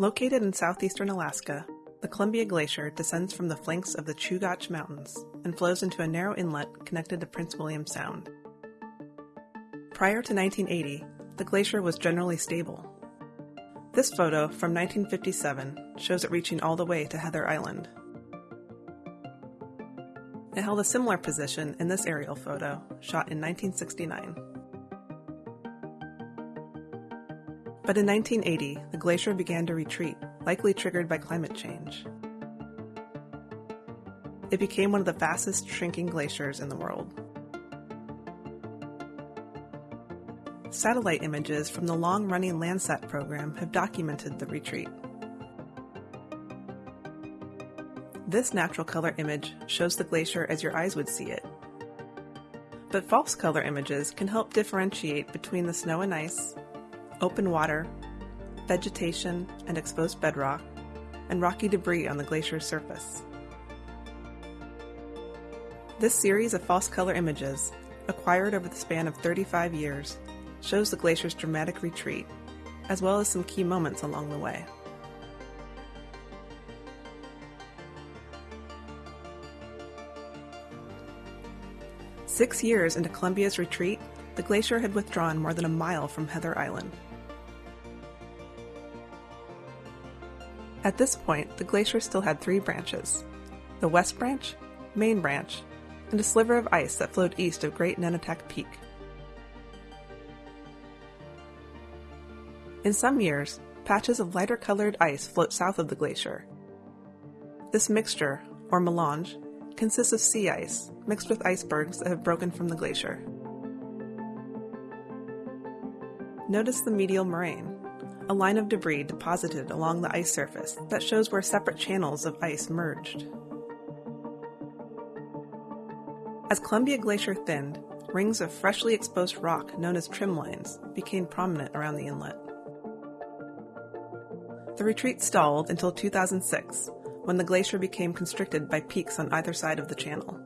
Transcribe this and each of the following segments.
Located in southeastern Alaska, the Columbia Glacier descends from the flanks of the Chugach Mountains and flows into a narrow inlet connected to Prince William Sound. Prior to 1980, the glacier was generally stable. This photo from 1957 shows it reaching all the way to Heather Island. It held a similar position in this aerial photo, shot in 1969. But in 1980, the glacier began to retreat, likely triggered by climate change. It became one of the fastest shrinking glaciers in the world. Satellite images from the long running Landsat program have documented the retreat. This natural color image shows the glacier as your eyes would see it. But false color images can help differentiate between the snow and ice, open water, vegetation and exposed bedrock, and rocky debris on the glacier's surface. This series of false color images, acquired over the span of 35 years, shows the glacier's dramatic retreat, as well as some key moments along the way. Six years into Columbia's retreat, the glacier had withdrawn more than a mile from Heather Island. At this point, the glacier still had three branches the West Branch, Main Branch, and a sliver of ice that flowed east of Great Nunatak Peak. In some years, patches of lighter colored ice float south of the glacier. This mixture, or melange, consists of sea ice mixed with icebergs that have broken from the glacier. Notice the medial moraine, a line of debris deposited along the ice surface that shows where separate channels of ice merged. As Columbia Glacier thinned, rings of freshly exposed rock known as trim lines became prominent around the inlet. The retreat stalled until 2006, when the glacier became constricted by peaks on either side of the channel.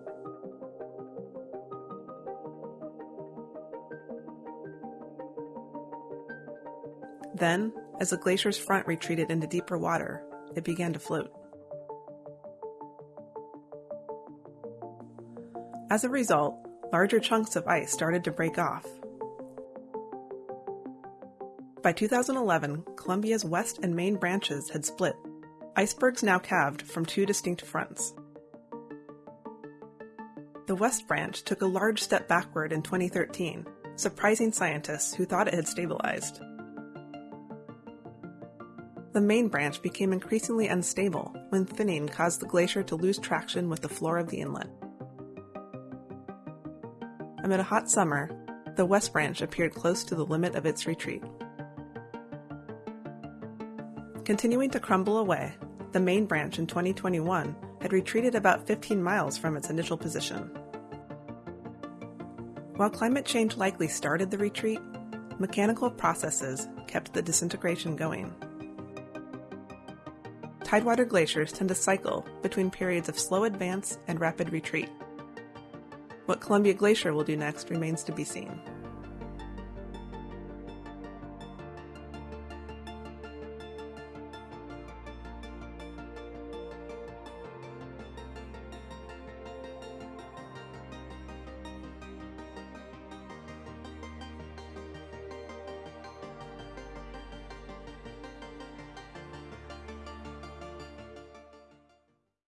Then, as the glacier's front retreated into deeper water, it began to float. As a result, larger chunks of ice started to break off. By 2011, Columbia's west and main branches had split. Icebergs now calved from two distinct fronts. The West Branch took a large step backward in 2013, surprising scientists who thought it had stabilized the main branch became increasingly unstable when thinning caused the glacier to lose traction with the floor of the inlet. Amid a hot summer, the west branch appeared close to the limit of its retreat. Continuing to crumble away, the main branch in 2021 had retreated about 15 miles from its initial position. While climate change likely started the retreat, mechanical processes kept the disintegration going. Tidewater glaciers tend to cycle between periods of slow advance and rapid retreat. What Columbia Glacier will do next remains to be seen.